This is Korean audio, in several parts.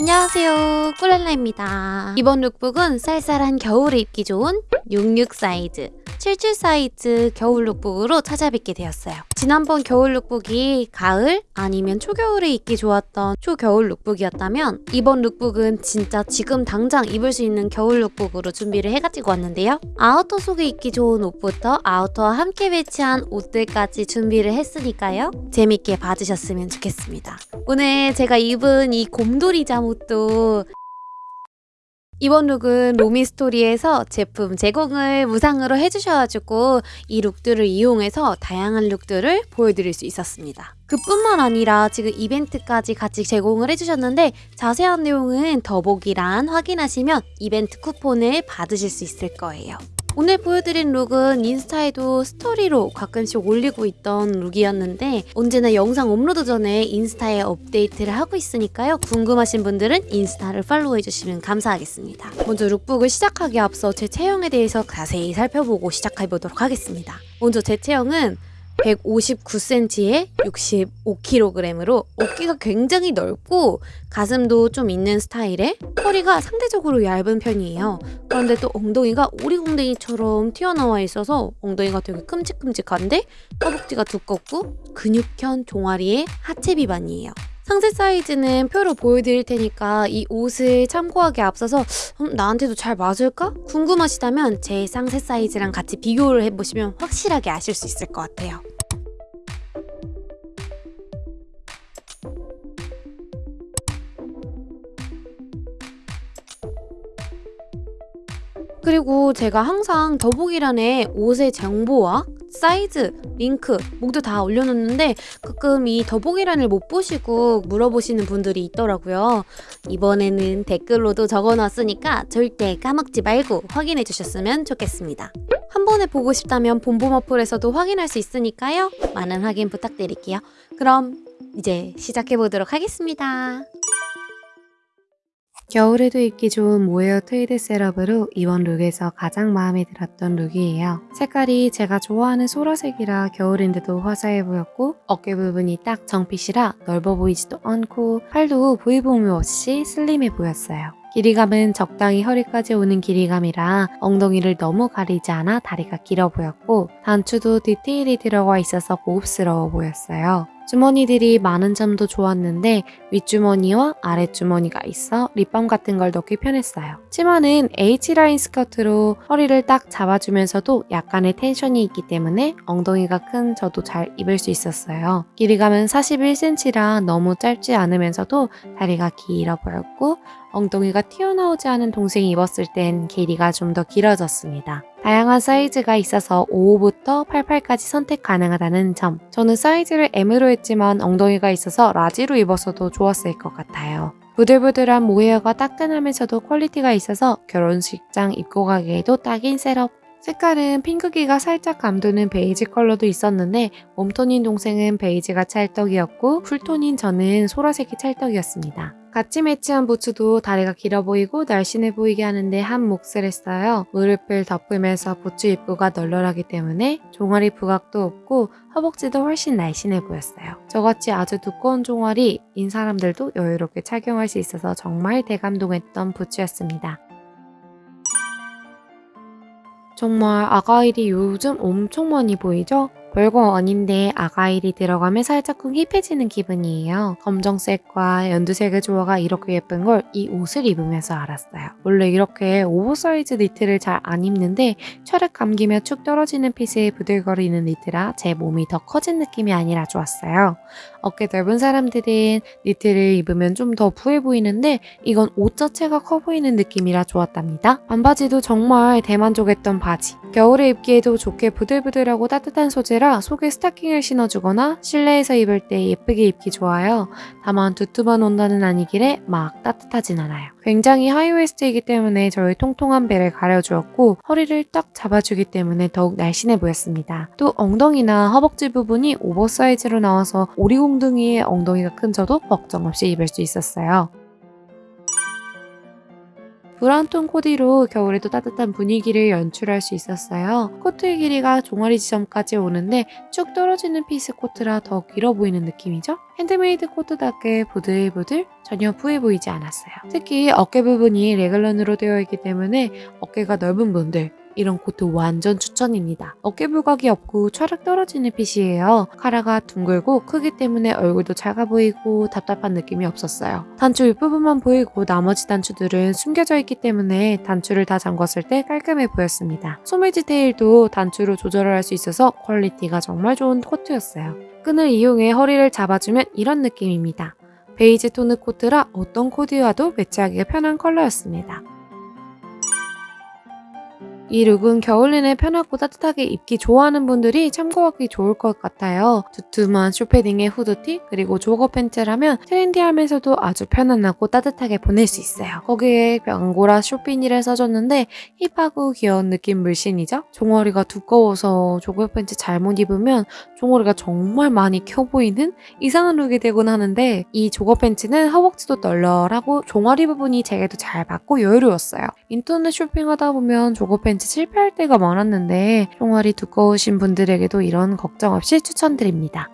안녕하세요. 꿀랄라입니다. 이번 lookbook은 쌀쌀한 겨울에 입기 좋은 66 사이즈 77 사이즈 겨울 lookbook으로 찾아뵙게 되었어요. 지난번 겨울 lookbook이 가을 아니면 초겨울에 입기 좋았던 초겨울 lookbook이었다면 이번 lookbook은 진짜 지금 당장 입을 수 있는 겨울 lookbook으로 준비를 해가지고 왔는데요. outer 속에 입기 좋은 옷부터 아우터와 함께 매치한 옷들까지 준비를 했으니까요. 재밌게 봐주셨으면 좋겠습니다. 오늘 제가 입은 이 곰돌이 잠옷도 이번 look은 로미스토리에서 제품 제공을 무상으로 해주셔가지고 이 look들을 이용해서 다양한 look들을 보여드릴 수 있었습니다. 그뿐만 아니라 지금 이벤트까지 같이 제공을 해주셨는데 자세한 내용은 더보기란 확인하시면 이벤트 쿠폰을 받으실 수 있을 거예요. 오늘 보여드린 look은 인스타에도 스토리로 가끔씩 올리고 있던 look이었는데 언제나 영상 업로드 전에 인스타에 업데이트를 하고 있으니까요. 궁금하신 분들은 인스타를 팔로우해주시면 감사하겠습니다. 먼저 lookbook을 시작하기 앞서 제 체형에 대해서 자세히 살펴보고 시작해보도록 하겠습니다. 먼저 제 체형은 159cm에 65kg으로 어깨가 굉장히 넓고 가슴도 좀 있는 스타일에 허리가 상대적으로 얇은 편이에요. 그런데 또 엉덩이가 오리공댕이처럼 튀어나와 있어서 엉덩이가 되게 큼직큼직한데 허벅지가 두껍고 근육형 종아리의 하체 비반이에요. 상세 사이즈는 표로 보여드릴 테니까 이 옷을 참고하기 앞서서 음, 나한테도 잘 맞을까? 궁금하시다면 제 상세 사이즈랑 같이 비교를 해보시면 확실하게 아실 수 있을 것 같아요. 그리고 제가 항상 더보기란에 옷의 정보와 사이즈, 링크 모두 다 올려놓는데 가끔 이 더보기란을 못 보시고 물어보시는 분들이 있더라고요. 이번에는 댓글로도 적어놨으니까 절대 까먹지 말고 확인해 주셨으면 좋겠습니다. 한 번에 보고 싶다면 본봄 어플에서도 확인할 수 있으니까요. 많은 확인 부탁드릴게요. 그럼 이제 시작해 보도록 하겠습니다. 겨울에도 입기 좋은 모헤어 트위드 set-up으로 이번 look에서 가장 마음에 들었던 look이에요. 색깔이 제가 좋아하는 소라색이라 겨울인데도 화사해 보였고 어깨 부분이 딱 정fit이라 넓어 보이지도 않고 팔도 부해 보임 없이 슬림해 보였어요. 길이감은 적당히 허리까지 오는 길이감이라 엉덩이를 너무 가리지 않아 다리가 길어 보였고 단추도 디테일이 들어가 있어서 고급스러워 보였어요. 주머니들이 많은 점도 좋았는데 윗주머니와 아랫주머니가 있어 립밤 같은 걸 넣기 편했어요. 치마는 H라인 스커트로 허리를 딱 잡아주면서도 약간의 텐션이 있기 때문에 엉덩이가 큰 저도 잘 입을 수 있었어요. 길이감은 41cm라 너무 짧지 않으면서도 다리가 길어 보였고 엉덩이가 튀어나오지 않은 동생이 입었을 땐 길이가 좀 더 길어졌습니다. 다양한 사이즈가 있어서 55부터 88까지 선택 가능하다는 점 저는 사이즈를 M으로 했지만 엉덩이가 있어서 라지로 입어서도 좋았을 것 같아요. 부들부들한 모헤어가 따끈하면서도 quality가 있어서 결혼식장 입고 가기에도 딱인 set-up 색깔은 핑크기가 살짝 감도는 베이지 컬러도 있었는데 웜톤인 동생은 베이지가 찰떡이었고 쿨톤인 저는 소라색이 찰떡이었습니다. 같이 매치한 부츠도 다리가 길어 보이고 날씬해 보이게 하는데 한 몫을 했어요. 무릎을 덮으면서 부츠 입구가 널널하기 때문에 종아리 부각도 없고 허벅지도 훨씬 날씬해 보였어요. 저같이 아주 두꺼운 종아리인 사람들도 여유롭게 착용할 수 있어서 정말 대감동했던 부츠였습니다. 정말 argyle이 요즘 엄청 많이 보이죠? 별거 아닌데 argyle이 들어가면 살짝쿵 hip해지는 기분이에요. 검정색과 연두색의 조화가 이렇게 예쁜 걸 이 옷을 입으면서 알았어요. 원래 이렇게 오버사이즈 니트를 잘 안 입는데 휘릭 감기며 축 떨어지는 핏에 부들거리는 니트라 제 몸이 더 커진 느낌이 아니라 좋았어요. 어깨 넓은 사람들은 니트를 입으면 좀 더 부해 보이는데 이건 옷 자체가 커 보이는 느낌이라 좋았답니다. 반바지도 정말 대만족했던 바지. 겨울에 입기에도 좋게 부들부들하고 따뜻한 소재라 속에 스타킹을 신어주거나 실내에서 입을 때 예쁘게 입기 좋아요. 다만 두툼한 원단은 아니길래 막 따뜻하진 않아요. 굉장히 high-waist이기 때문에 저의 통통한 배를 가려주었고 허리를 딱 잡아주기 때문에 더욱 날씬해 보였습니다. 또 엉덩이나 허벅지 부분이 oversize로 나와서 오리궁둥이의 엉덩이가 큰 저도 걱정 없이 입을 수 있었어요. brown톤 코디로 겨울에도 따뜻한 분위기를 연출할 수 있었어요. 코트의 길이가 종아리 지점까지 오는데 쭉 떨어지는 fit의 코트라 더 길어 보이는 느낌이죠? 핸드메이드 코트답게 부들부들 전혀 부해 보이지 않았어요. 특히 어깨 부분이 래글런으로 되어 있기 때문에 어깨가 넓은 분들 이런 코트 완전 추천입니다. 어깨 부각이 없고 촤락 떨어지는 fit이에요. 카라가 둥글고 크기 때문에 얼굴도 작아 보이고 답답한 느낌이 없었어요. 단추 윗부분만 보이고 나머지 단추들은 숨겨져 있기 때문에 단추를 다 잠궜을 때 깔끔해 보였습니다. 소매 디테일도 단추로 조절을 할 수 있어서 quality가 정말 좋은 코트였어요. 끈을 이용해 허리를 잡아주면 이런 느낌입니다. 베이지 톤의 코트라 어떤 코디와도 매치하기가 편한 컬러였습니다. 이 look은 겨울 내내 편하고 따뜻하게 입기 좋아하는 분들이 참고하기 좋을 것 같아요. 두툼한 short패딩에 후드티 그리고 jogger 팬츠라면 trendy하면서도 아주 편안하고 따뜻하게 보낼 수 있어요. 거기에 앙고라 short비니를 써줬는데 hip하고 귀여운 느낌 물씬이죠? 종아리가 두꺼워서 jogger 팬츠 잘못 입으면 종아리가 정말 많이 커 보이는 이상한 look이 되곤 하는데 이 jogger 팬츠는 허벅지도 널널하고 종아리 부분이 제게도 잘 맞고 여유로웠어요. 인터넷 쇼핑하다 보면 jogger 팬츠 실패할 때가 많았는데 종아리 두꺼우신 분들에게도 이런 걱정 없이 추천드립니다.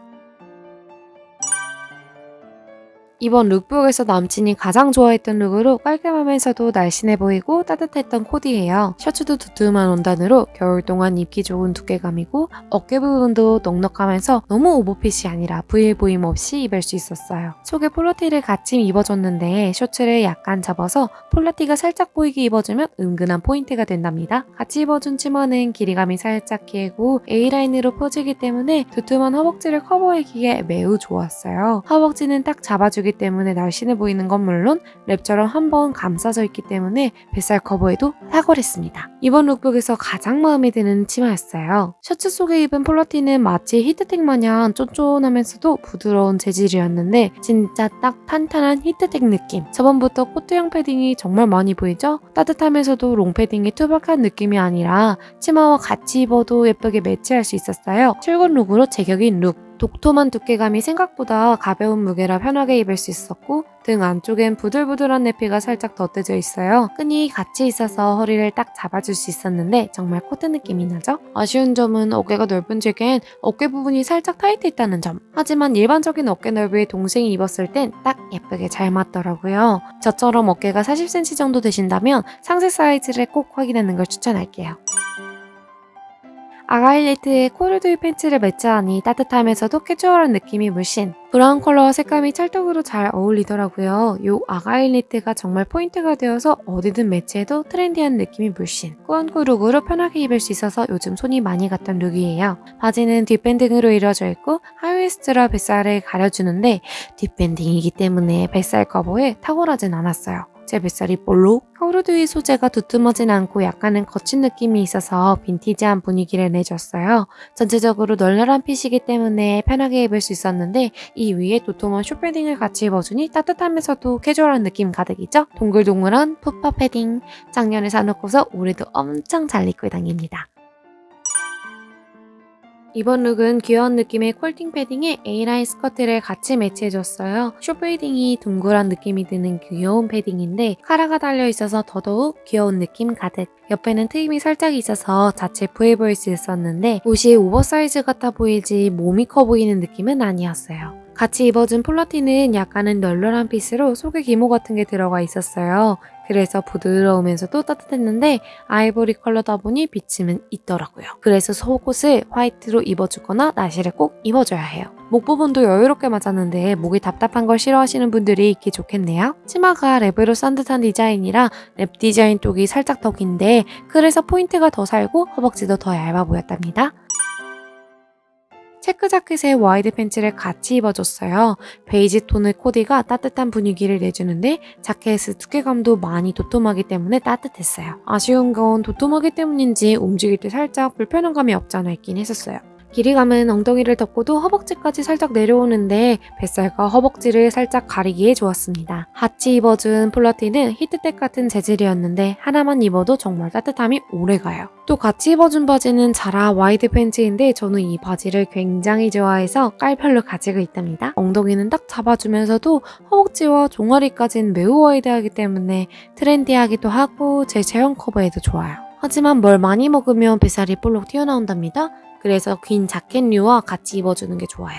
이번 lookbook에서 남친이 가장 좋아했던 look으로 깔끔하면서도 날씬해 보이고 따뜻했던 코디예요. 셔츠도 두툼한 원단으로 겨울 동안 입기 좋은 두께감이고 어깨 부분도 넉넉하면서 너무 오버핏이 아니라 부해 보임 없이 입을 수 있었어요. 속에 폴라티를 같이 입어줬는데 셔츠를 약간 접어서 폴라티가 살짝 보이게 입어주면 은근한 포인트가 된답니다. 같이 입어준 치마는 길이감이 살짝 길고 A라인으로 퍼지기 때문에 두툼한 허벅지를 커버하기에 매우 좋았어요. 허벅지는 딱 잡아 주기 때문에 날씬해 보이는 건 물론 랩처럼 한 번 감싸져 있기 때문에 뱃살 커버에도 탁월했습니다. 이번 룩북에서 가장 마음에 드는 치마였어요. 셔츠 속에 입은 폴라티는 마치 히트텍 마냥 쫀쫀하면서도 부드러운 재질이었는데 진짜 딱 탄탄한 히트텍 느낌. 저번부터 코트형 패딩이 정말 많이 보이죠? 따뜻하면서도 롱패딩이 투박한 느낌이 아니라 치마와 같이 입어도 예쁘게 매치할 수 있었어요. 출근 룩으로 제격인 룩. 도톰한 두께감이 생각보다 가벼운 무게라 편하게 입을 수 있었고 등 안쪽엔 부들부들한 내피가 살짝 덧대져 있어요. 끈이 같이 있어서 허리를 딱 잡아줄 수 있었는데 정말 코트 느낌이 나죠? 아쉬운 점은 어깨가 넓은 제겐 어깨 부분이 살짝 타이트했다는 점. 하지만 일반적인 어깨 넓이의 동생이 입었을 땐 딱 예쁘게 잘 맞더라고요. 저처럼 어깨가 40cm 정도 되신다면 상세 사이즈를 꼭 확인하는 걸 추천할게요. 아가일 니트에 코듀로이 팬츠를 매치하니 따뜻하면서도 캐주얼한 느낌이 물씬 브라운 컬러와 색감이 찰떡으로 잘 어울리더라고요. 이 아가일 니트가 정말 포인트가 되어서 어디든 매치해도 트렌디한 느낌이 물씬 꾸안꾸 룩으로 편하게 입을 수 있어서 요즘 손이 많이 갔던 룩이에요. 바지는 뒷밴딩으로 이루어져 있고 하이웨스트라 뱃살을 가려주는데 뒷밴딩이기 때문에 뱃살 커버에 탁월하진 않았어요. 제 뱃살이 볼록 코르두이 소재가 두툼하진 않고 약간은 거친 느낌이 있어서 빈티지한 분위기를 내줬어요. 전체적으로 널널한 핏이기 때문에 편하게 입을 수 있었는데 이 위에 도톰한 쇼패딩을 같이 입어주니 따뜻하면서도 캐주얼한 느낌 가득이죠? 동글동글한 푸파 패딩 작년에 사놓고서 올해도 엄청 잘 입고 다닙니다. 이번 룩은 귀여운 느낌의 퀼팅 패딩에 A라인 스커트를 같이 매치해줬어요. 숏패딩이 둥그런 느낌이 드는 귀여운 패딩인데 카라가 달려있어서 더더욱 귀여운 느낌 가득. 옆에는 트임이 살짝 있어서 자칫 부해 보일 수 있었는데 옷이 오버사이즈 같아 보이지 몸이 커 보이는 느낌은 아니었어요. 같이 입어준 폴라티는 약간은 널널한 핏으로 속에 기모 같은 게 들어가 있었어요. 그래서 부드러우면서도 따뜻했는데 아이보리 컬러다 보니 비침은 있더라고요. 그래서 속옷을 화이트로 입어주거나 나시를 꼭 입어줘야 해요. 목 부분도 여유롭게 맞았는데 목이 답답한 걸 싫어하시는 분들이 입기 좋겠네요. 치마가 랩으로 싼 듯한 디자인이라 랩 디자인 쪽이 살짝 더 긴데 그래서 포인트가 더 살고 허벅지도 더 얇아 보였답니다. 체크 자켓에 와이드 팬츠를 같이 입어줬어요. 베이지 톤의 코디가 따뜻한 분위기를 내주는데 자켓의 두께감도 많이 도톰하기 때문에 따뜻했어요. 아쉬운 건 도톰하기 때문인지 움직일 때 살짝 불편한 감이 없지 않아 있긴 했었어요. 길이감은 엉덩이를 덮고도 허벅지까지 살짝 내려오는데 뱃살과 허벅지를 살짝 가리기에 좋았습니다. 같이 입어준 폴라티는 히트텍 같은 재질이었는데 하나만 입어도 정말 따뜻함이 오래가요. 또 같이 입어준 바지는 자라 와이드 팬츠인데 저는 이 바지를 굉장히 좋아해서 깔별로 가지고 있답니다. 엉덩이는 딱 잡아주면서도 허벅지와 종아리까지는 매우 와이드하기 때문에 트렌디하기도 하고 제 체형 커버에도 좋아요. 하지만 뭘 많이 먹으면 뱃살이 볼록 튀어나온답니다. 그래서 긴 자켓류와 같이 입어주는 게 좋아요.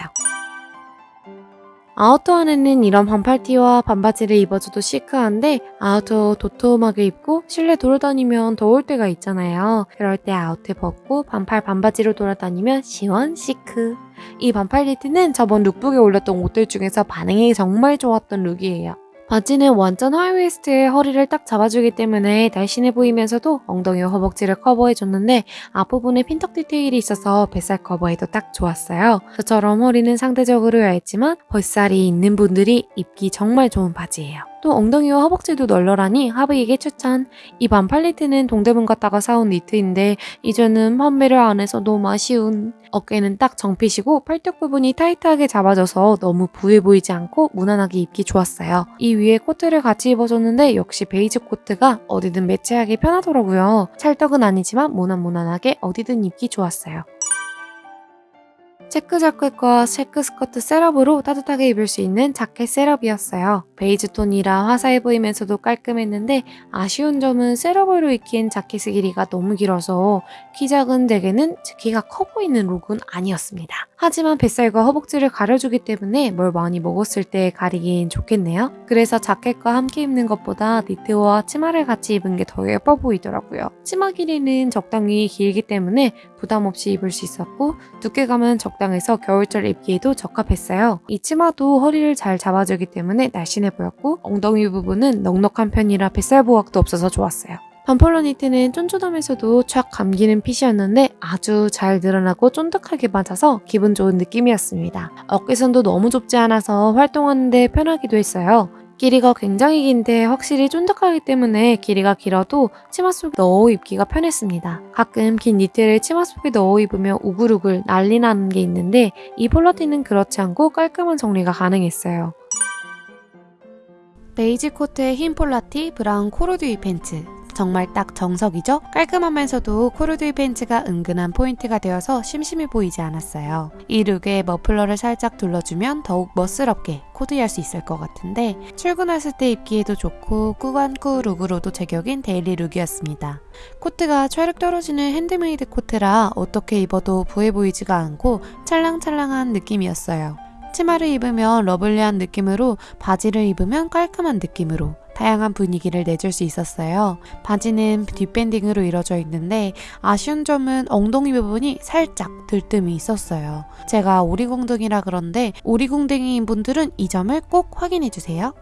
아우터 안에는 이런 반팔티와 반바지를 입어줘도 시크한데 아우터 도톰하게 입고 실내 돌아다니면 더울 때가 있잖아요. 그럴 때 아우터 벗고 반팔 반바지로 돌아다니면 시원 시크. 이 반팔 니트는 저번 룩북에 올렸던 옷들 중에서 반응이 정말 좋았던 룩이에요. 바지는 완전 하이웨스트에 허리를 딱 잡아주기 때문에 날씬해 보이면서도 엉덩이와 허벅지를 커버해줬는데 앞부분에 핀턱 디테일이 있어서 뱃살 커버에도 딱 좋았어요. 저처럼 허리는 상대적으로 얇지만 뱃살이 있는 분들이 입기 정말 좋은 바지예요. 또 엉덩이와 허벅지도 널널하니 하비에게 추천. 이 반팔 니트는 동대문 갔다가 사온 니트인데 이제는 판매를 안 해서 너무 아쉬운. 어깨는 딱 정핏이고 팔뚝 부분이 타이트하게 잡아져서 너무 부해 보이지 않고 무난하게 입기 좋았어요. 이 위에 코트를 같이 입어줬는데 역시 베이지 코트가 어디든 매치하기 편하더라고요. 찰떡은 아니지만 무난무난하게 어디든 입기 좋았어요. 체크 자켓과 체크 스커트 셋업으로 따뜻하게 입을 수 있는 자켓 셋업이었어요. 베이지 톤이라 화사해 보이면서도 깔끔했는데 아쉬운 점은 셋업으로 입힌 자켓의 길이가 너무 길어서 키 작은 제게는 키가 커 보이는 룩은 아니었습니다. 하지만 뱃살과 허벅지를 가려주기 때문에 뭘 많이 먹었을 때 가리긴 좋겠네요. 그래서 자켓과 함께 입는 것보다 니트와 치마를 같이 입은 게 더 예뻐 보이더라고요. 치마 길이는 적당히 길기 때문에 부담 없이 입을 수 있었고 두께감은 적당 해서 겨울철 입기에도 적합했어요. 이 치마도 허리를 잘 잡아주기 때문에 날씬해 보였고 엉덩이 부분은 넉넉한 편이라 뱃살 부각도 없어서 좋았어요. 반폴로 니트는 쫀쫀하면서도 촥 감기는 핏이었는데 아주 잘 늘어나고 쫀득하게 맞아서 기분 좋은 느낌이었습니다. 어깨선도 너무 좁지 않아서 활동하는데 편하기도 했어요. 길이가 굉장히 긴데 확실히 쫀득하기 때문에 길이가 길어도 치마 속에 넣어 입기가 편했습니다. 가끔 긴 니트를 치마 속에 넣어 입으면 우글우글 난리 나는 게 있는데 이 폴라티는 그렇지 않고 깔끔한 정리가 가능했어요. 베이지 코트의 흰 폴라티, 브라운 코듀로이 팬츠 정말 딱 정석이죠? 깔끔하면서도 코듀로이 팬츠가 은근한 포인트가 되어서 심심해 보이지 않았어요. 이 룩에 머플러를 살짝 둘러주면 더욱 멋스럽게 코디할 수 있을 것 같은데 출근했을 때 입기에도 좋고 꾸안꾸 룩으로도 제격인 데일리 룩이었습니다. 코트가 촤르륵 떨어지는 핸드메이드 코트라 어떻게 입어도 부해 보이지가 않고 찰랑찰랑한 느낌이었어요. 치마를 입으면 러블리한 느낌으로 바지를 입으면 깔끔한 느낌으로 다양한 분위기를 내줄 수 있었어요. 바지는 뒷밴딩으로 이루어져 있는데 아쉬운 점은 엉덩이 부분이 살짝 들뜸이 있었어요. 제가 오리궁둥이라 그런데 오리궁둥이인 분들은 이 점을 꼭 확인해주세요.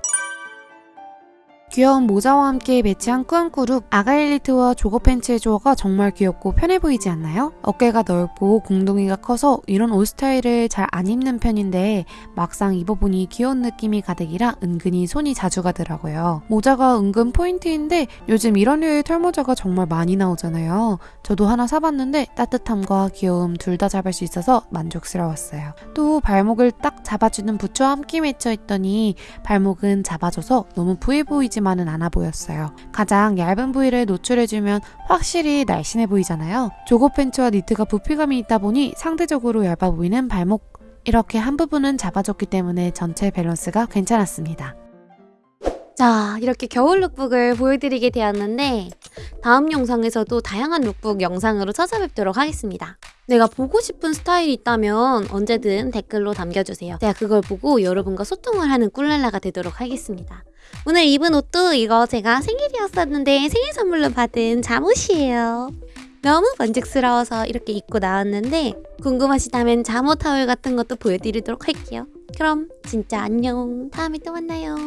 귀여운 모자와 함께 매치한 꾸안꾸룩 아가일 니트와 조거 팬츠의 조화가 정말 귀엽고 편해 보이지 않나요? 어깨가 넓고 궁둥이가 커서 이런 옷 스타일을 잘 안 입는 편인데 막상 입어보니 귀여운 느낌이 가득이라 은근히 손이 자주 가더라고요. 모자가 은근 포인트인데 요즘 이런 류의 털모자가 정말 많이 나오잖아요. 저도 하나 사봤는데 따뜻함과 귀여움 둘 다 잡을 수 있어서 만족스러웠어요. 또 발목을 딱 잡아주는 부츠와 함께 맺혀 있더니 발목은 잡아줘서 너무 부해 보이지 많지만은 않아 보였어요. 가장 얇은 부위를 노출해주면 확실히 날씬해 보이잖아요. 조거 팬츠와 니트가 부피감이 있다 보니 상대적으로 얇아 보이는 발목 이렇게 한 부분은 잡아줬기 때문에 전체 밸런스가 괜찮았습니다. 자, 이렇게 겨울 lookbook을 보여드리게 되었는데 다음 영상에서도 다양한 룩북 영상으로 찾아뵙도록 하겠습니다. 내가 보고 싶은 스타일이 있다면 언제든 댓글로 남겨주세요. 제가 그걸 보고 여러분과 소통을 하는 꿀랄라가 되도록 하겠습니다. 오늘 입은 옷도 이거 제가 생일이었었는데 생일 선물로 받은 잠옷이에요. 너무 만족스러워서 이렇게 입고 나왔는데 궁금하시다면 잠옷 타월 같은 것도 보여드리도록 할게요. 그럼 진짜 안녕. 다음에 또 만나요.